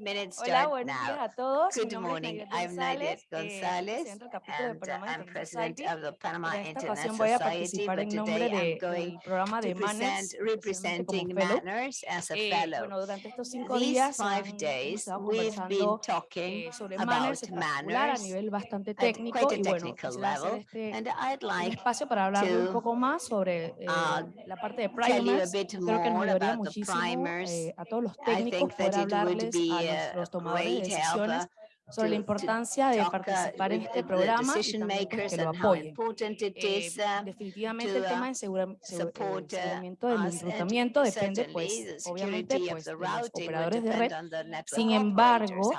minutes Hola, buenos días a todos. Good morning. I'm Nadia González, and uh, I'm president of the Panama en esta International Society, but today I'm going to present representing Manners as a fellow. These five days, we've been talking about manners at quite a technical level, and I'd like to, un poco más sobre eh, uh, la parte de primers. Creo que nos ayudaría muchísimo eh, los, los tomadores de decisiones sobre la importancia de participar en este programa y pues, que lo apoyen. Eh, definitivamente el tema de aseguramiento eh, del enrutamiento depende, pues, obviamente, pues, de los operadores de red. Sin embargo,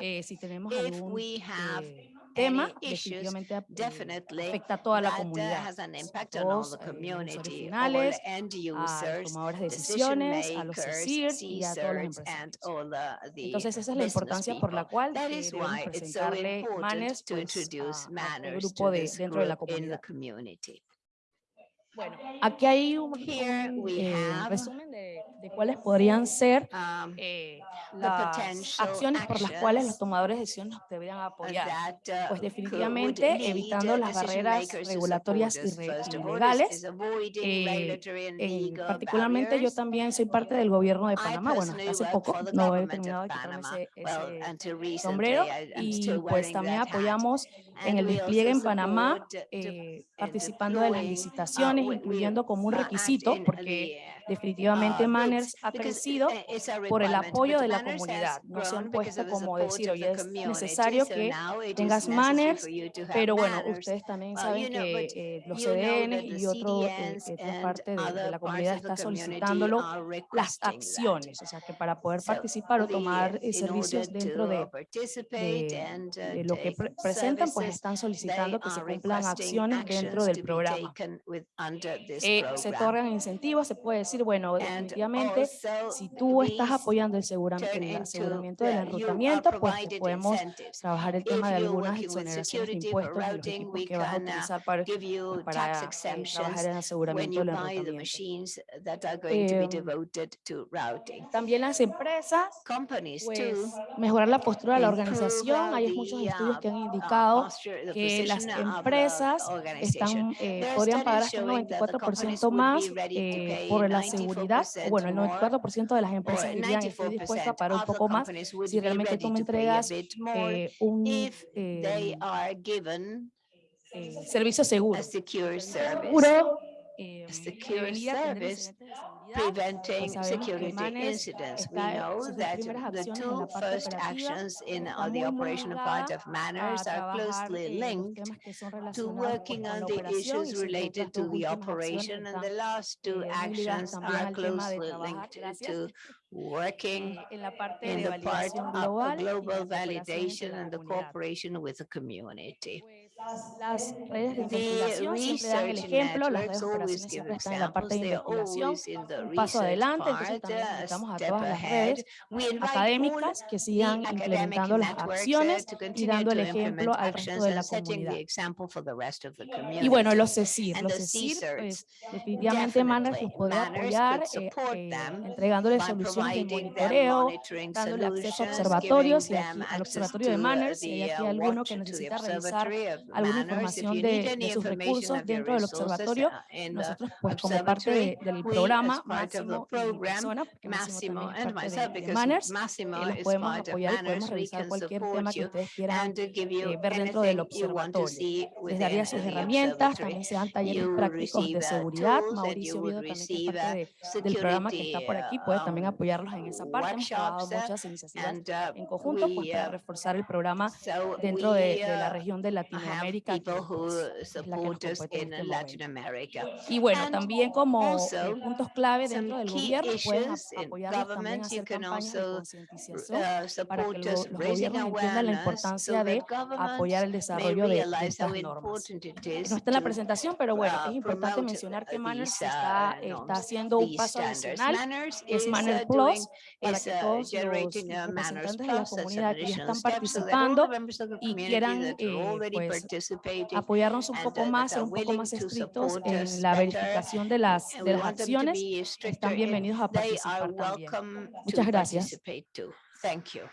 eh, si tenemos algún eh, tema definitivamente eh, afecta a toda la comunidad, eh, a los originales, a los tomadores de decisiones, a los CSIR y a todos los empresarios. Entonces esa es la importancia por la cual decidieron presentarle pues, manners pues, grupo de, dentro de la comunidad. Bueno, aquí hay un eh, resumen de, de, cuáles podrían ser eh, las acciones por las cuales los tomadores de decisiones deberían apoyar. Pues definitivamente evitando las barreras regulatorias y legales. Eh, particularmente yo también soy parte del gobierno de Panamá, bueno, hace poco no he terminado de quitarme ese, ese sombrero y pues también apoyamos en el despliegue en Panamá, eh, participando de las licitaciones, incluyendo como un requisito, porque definitivamente Manners ha crecido por el apoyo de la comunidad. No se han puesto como decir, oye, es necesario que tengas Manners, pero bueno, ustedes también saben que eh, los CDN y otro, eh, eh otra parte de, la comunidad está solicitándolo las acciones, o sea que para poder participar o tomar eh, servicios dentro de, de, de lo que pre presentan, pues están solicitando que se cumplan acciones dentro del programa. Eh, se otorgan incentivos, se puede decir, bueno, definitivamente, si tú estás apoyando el aseguramiento, el aseguramiento del enrutamiento, pues podemos trabajar el tema de algunas exoneraciones de impuestos de los equipos que vas a utilizar para, para eh, trabajar en aseguramiento del enrutamiento. Eh, también las empresas, pues, mejorar la postura de la organización. Hay muchos estudios que han indicado que las empresas están, eh, podrían pagar hasta un 94% más eh, por la seguridad. Bueno, el 94% de las empresas dirían estoy dispuesta a pagar un poco más si realmente tú me entregas eh, un em, servicio seguro. Seguro, em, preventing security incidents. We know that the two first actions in the operational part of manners are closely linked to working on the issues related to the operation, and the last two actions are closely linked to working en la parte in de the part of the global validation and the cooperation with the community. Pues, las redes de vinculación siempre dan el ejemplo, las redes de cooperación siempre están en la parte de vinculación, un paso adelante, entonces también invitamos a todas las redes académicas que sigan implementando las acciones y dando el ejemplo al resto de la comunidad. Y bueno, los CECIR, los CECIR pues, definitivamente Manner los podrá apoyar eh, eh entregándoles soluciones soluciones de monitoreo, dándole acceso a observatorios eh, y aquí, al observatorio de Manners, si hay aquí alguno que necesita revisar alguna información de, de sus recursos dentro del observatorio, nosotros pues como parte de, del programa Máximo y persona, porque Máximo también es parte de, Manners, eh, los podemos apoyar y podemos revisar cualquier tema que ustedes quieran eh, ver dentro del observatorio. Les daría sus herramientas, también se dan talleres prácticos de seguridad. Mauricio Vido también que es parte de, del programa que está por aquí, puede también apoyar apoyarlos en esa parte. Hemos trabajado muchas iniciativas en conjunto pues, para reforzar el programa dentro de, de la región de Latinoamérica, la que nos este. Y bueno, también como eh, puntos clave dentro del gobierno, pueden apoyarlos también a hacer campañas de concientización para que los, los gobiernos entiendan la importancia de apoyar el desarrollo de, de estas normas. No está en la presentación, pero bueno, es importante mencionar que Manners está, está haciendo un paso adicional. Es Manners Plus, es, todos los representantes de la comunidad que están participando y quieran eh, pues, apoyarnos un poco más, ser un poco más estrictos en la verificación de las, de las acciones, están bienvenidos a participar también. Muchas gracias. Thank.